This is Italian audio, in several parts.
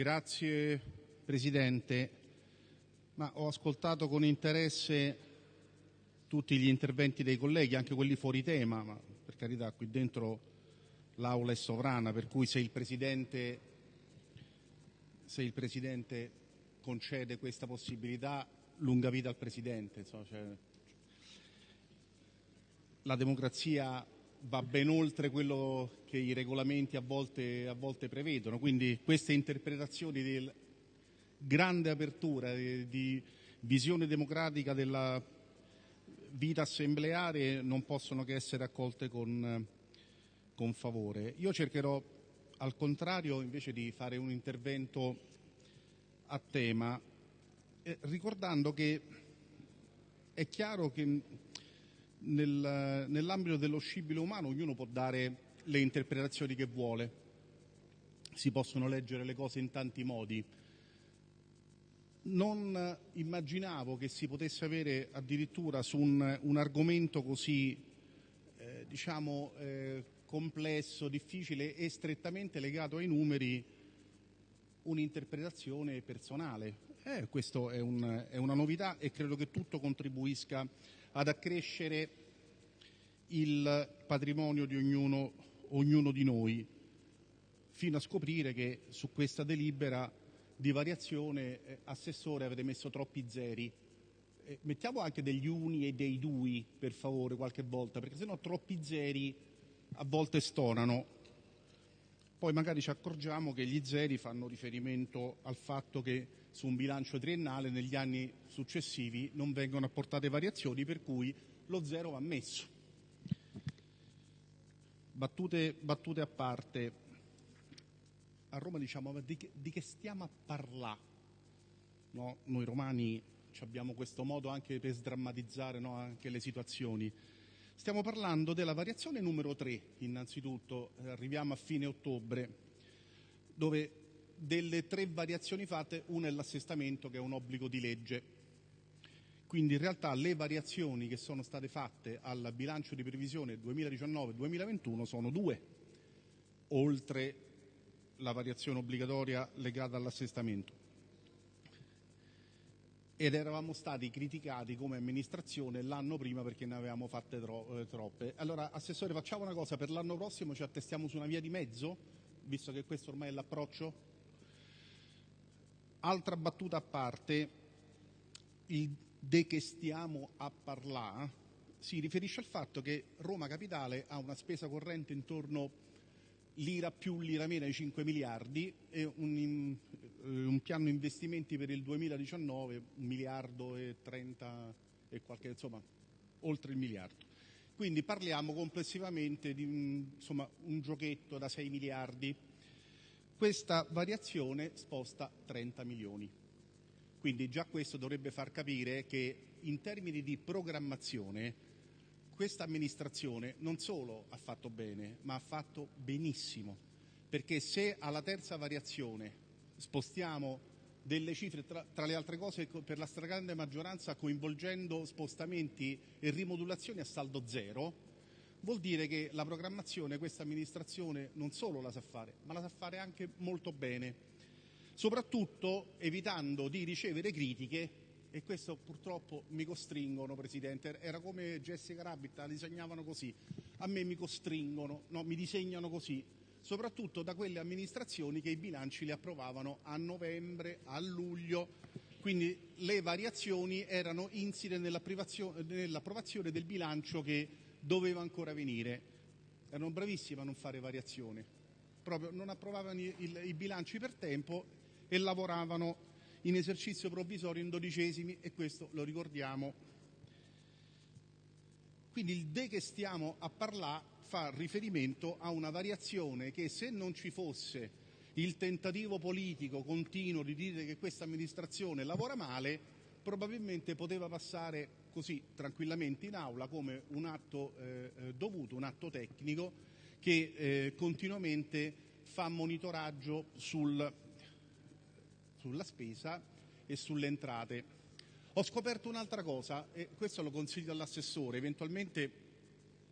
Grazie Presidente. Ho ascoltato con interesse tutti gli interventi dei colleghi, anche quelli fuori tema, ma per carità qui dentro l'Aula è sovrana, per cui se il Presidente, se il Presidente concede questa possibilità, lunga vita al Presidente. Insomma, cioè, la democrazia va ben oltre quello che i regolamenti a volte, a volte prevedono, quindi queste interpretazioni di grande apertura, di, di visione democratica della vita assembleare non possono che essere accolte con, con favore. Io cercherò al contrario invece di fare un intervento a tema, eh, ricordando che è chiaro che nel, nell'ambito dello scibile umano ognuno può dare le interpretazioni che vuole, si possono leggere le cose in tanti modi. Non immaginavo che si potesse avere addirittura su un, un argomento così eh, diciamo, eh, complesso, difficile e strettamente legato ai numeri un'interpretazione personale. Eh, questo è, un, è una novità e credo che tutto contribuisca ad accrescere il patrimonio di ognuno, ognuno di noi, fino a scoprire che su questa delibera di variazione, eh, Assessore, avete messo troppi zeri. Eh, mettiamo anche degli uni e dei dui, per favore, qualche volta, perché sennò troppi zeri a volte stonano. Poi magari ci accorgiamo che gli zeri fanno riferimento al fatto che su un bilancio triennale negli anni successivi non vengono apportate variazioni, per cui lo zero va messo. Battute, battute a parte, a Roma diciamo di che, di che stiamo a parlare? No? Noi romani abbiamo questo modo anche per sdrammatizzare no? anche le situazioni. Stiamo parlando della variazione numero 3, innanzitutto, arriviamo a fine ottobre, dove delle tre variazioni fatte, una è l'assestamento che è un obbligo di legge. Quindi in realtà le variazioni che sono state fatte al bilancio di previsione 2019-2021 sono due, oltre la variazione obbligatoria legata all'assestamento. Ed eravamo stati criticati come amministrazione l'anno prima perché ne avevamo fatte tro- eh, troppe. Allora, Assessore, facciamo una cosa, per l'anno prossimo ci attestiamo su una via di mezzo, visto che questo ormai è l'approccio? Altra battuta a parte, il de che stiamo a parlare si riferisce al fatto che Roma Capitale ha una spesa corrente intorno lira più lira meno ai 5 miliardi e un, un, piano investimenti per il 2019 un miliardo e 30 e qualche insomma oltre il miliardo. Quindi parliamo complessivamente di insomma, un giochetto da 6 miliardi questa variazione sposta 30 milioni. Quindi già questo dovrebbe far capire che in termini di programmazione questa amministrazione non solo ha fatto bene, ma ha fatto benissimo, perché se alla terza variazione spostiamo delle cifre, tra, tra, le altre cose per la stragrande maggioranza coinvolgendo spostamenti e rimodulazioni a saldo zero, vuol dire che la programmazione questa amministrazione non solo la sa fare, ma la sa fare anche molto bene, soprattutto evitando di ricevere critiche e questo purtroppo mi costringono, Presidente, era come Jessica Rabbit, la disegnavano così, a me mi costringono, no, mi disegnano così, soprattutto da quelle amministrazioni che i bilanci li approvavano a novembre, a luglio, quindi le variazioni erano insite nell'approvazione del bilancio che doveva ancora venire. Erano bravissimi a non fare variazioni, proprio non approvavano i bilanci per tempo e lavoravano in esercizio provvisorio in dodicesimi e questo lo ricordiamo. Quindi il de che stiamo a parlare fa riferimento a una variazione che se non ci fosse il tentativo politico continuo di dire che questa amministrazione lavora male, probabilmente poteva passare così tranquillamente in aula come un atto eh, eh, dovuto, un atto tecnico che eh, continuamente fa monitoraggio sul, sulla spesa e sulle entrate. Ho scoperto un'altra cosa e questo lo consiglio all'assessore, eventualmente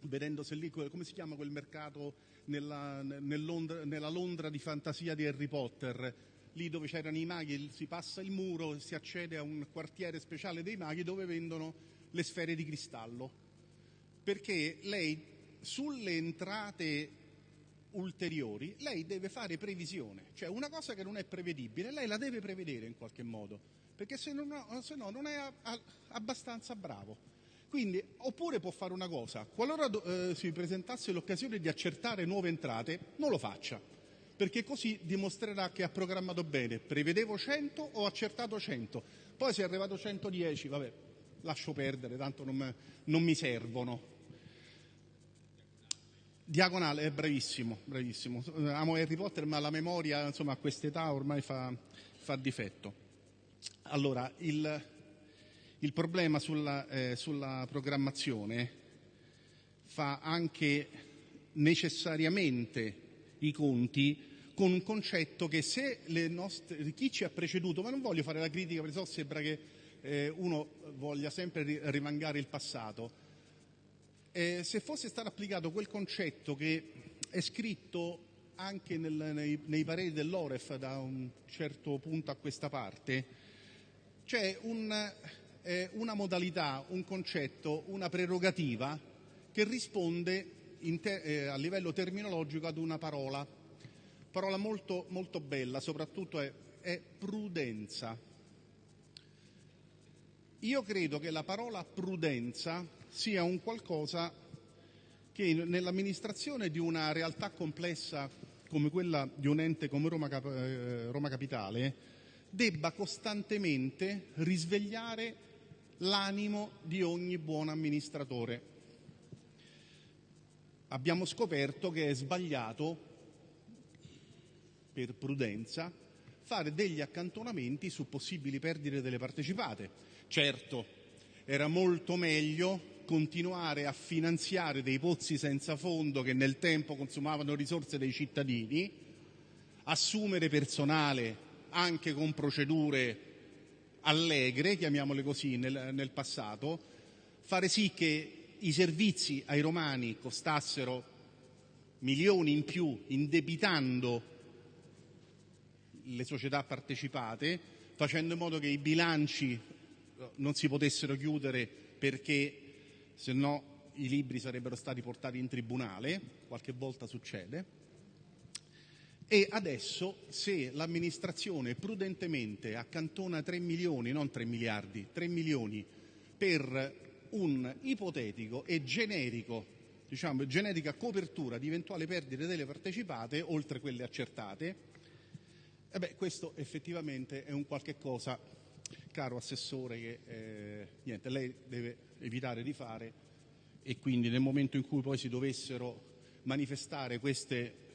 vedendo se lì, come si chiama quel mercato nella, nel Londra, nella Londra di fantasia di Harry Potter, lì dove c'erano i maghi si passa il muro e si accede a un quartiere speciale dei maghi dove vendono le sfere di cristallo. Perché lei sulle entrate ulteriori lei deve fare previsione, cioè una cosa che non è prevedibile, lei la deve prevedere in qualche modo, perché se, non, se no non è a, a, abbastanza bravo. Quindi, oppure può fare una cosa, qualora eh, si presentasse l'occasione di accertare nuove entrate, non lo faccia, perché così dimostrerà che ha programmato bene. Prevedevo 100, ho accertato 100, poi se è arrivato 110, vabbè, lascio perdere, tanto non, non mi servono. Diagonale è bravissimo, bravissimo. Amo Harry Potter, ma la memoria, insomma, a quest'età ormai fa, fa difetto. Allora, il, il problema sulla, eh, sulla programmazione fa anche necessariamente i conti con un concetto che se nostre, chi ci ha preceduto, ma non voglio fare la critica perché so sembra che eh, uno voglia sempre rimangare il passato, eh, se fosse stato applicato quel concetto che è scritto anche nel, nei, nei, pareri dell'Oref da un certo punto a questa parte, c'è un, eh, una modalità, un concetto, una prerogativa che risponde te- eh, a livello terminologico ad una parola, parola molto, molto bella, soprattutto è, è prudenza. Io credo che la parola prudenza sia un qualcosa che nell'amministrazione di una realtà complessa come quella di un ente come Roma, eh, Roma Capitale debba costantemente risvegliare l'animo di ogni buon amministratore. Abbiamo scoperto che è sbagliato, per prudenza, fare degli accantonamenti su possibili perdite delle partecipate. Certo, era molto meglio continuare a finanziare dei pozzi senza fondo che nel tempo consumavano risorse dei cittadini, assumere personale anche con procedure allegre, chiamiamole così, nel, nel passato, fare sì che i servizi ai romani costassero milioni in più indebitando le società partecipate, facendo in modo che i bilanci non si potessero chiudere perché se no i libri sarebbero stati portati in tribunale, qualche volta succede. E adesso se l'amministrazione prudentemente accantona 3 milioni, non 3 miliardi, 3 milioni per un ipotetico e generico, diciamo, generica copertura di eventuali perdite delle partecipate, oltre quelle accertate, e beh, questo effettivamente è un qualche cosa, caro Assessore, che eh, niente, lei deve evitare di fare e quindi nel momento in cui poi si dovessero manifestare queste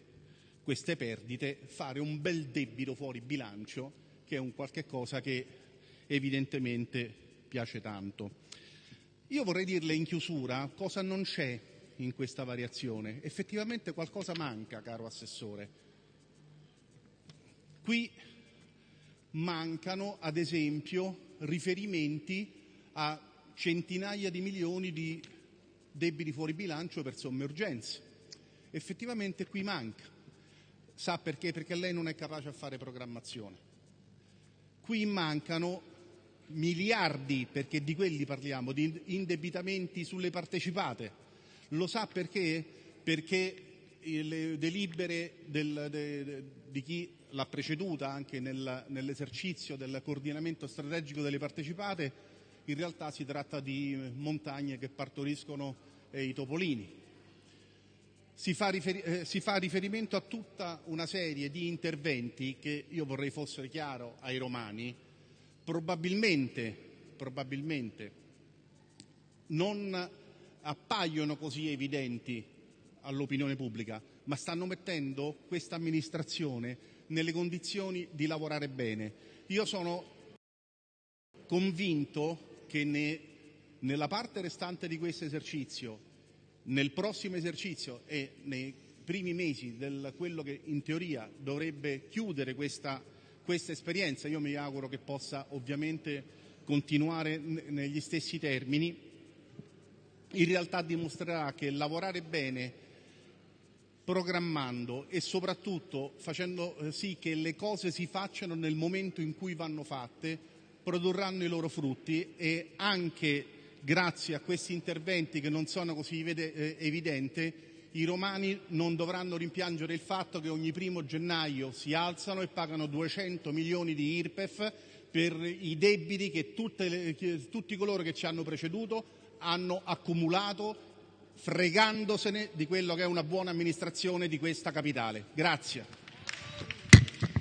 queste perdite, fare un bel debito fuori bilancio, che è un qualche cosa che evidentemente piace tanto. Io vorrei dirle in chiusura cosa non c'è in questa variazione. Effettivamente qualcosa manca, caro Assessore. Qui mancano, ad esempio, riferimenti a centinaia di milioni di debiti fuori bilancio per somme urgenze. Effettivamente qui manca. Sa perché? Perché lei non è capace a fare programmazione. Qui mancano miliardi, perché di quelli parliamo, di indebitamenti sulle partecipate. Lo sa perché? Perché le delibere del, de, di chi l'ha preceduta anche nel, nell'esercizio del coordinamento strategico delle partecipate, in realtà si tratta di montagne che partoriscono eh, i topolini si fa, eh, si fa, riferimento a tutta una serie di interventi che io vorrei fossero chiaro ai romani, probabilmente, probabilmente non appaiono così evidenti all'opinione pubblica, ma stanno mettendo questa amministrazione nelle condizioni di lavorare bene. Io sono convinto che ne, nella parte restante di questo esercizio nel prossimo esercizio e nei primi mesi di quello che in teoria dovrebbe chiudere questa, questa esperienza, io mi auguro che possa ovviamente continuare negli stessi termini, in realtà dimostrerà che lavorare bene programmando e soprattutto facendo eh, sì che le cose si facciano nel momento in cui vanno fatte, produrranno i loro frutti e anche grazie a questi interventi che non sono così eh, evidenti, i romani non dovranno rimpiangere il fatto che ogni primo gennaio si alzano e pagano 200 milioni di IRPEF per i debiti che le, tutti coloro che ci hanno preceduto hanno accumulato fregandosene di quello che è una buona amministrazione di questa capitale. Grazie.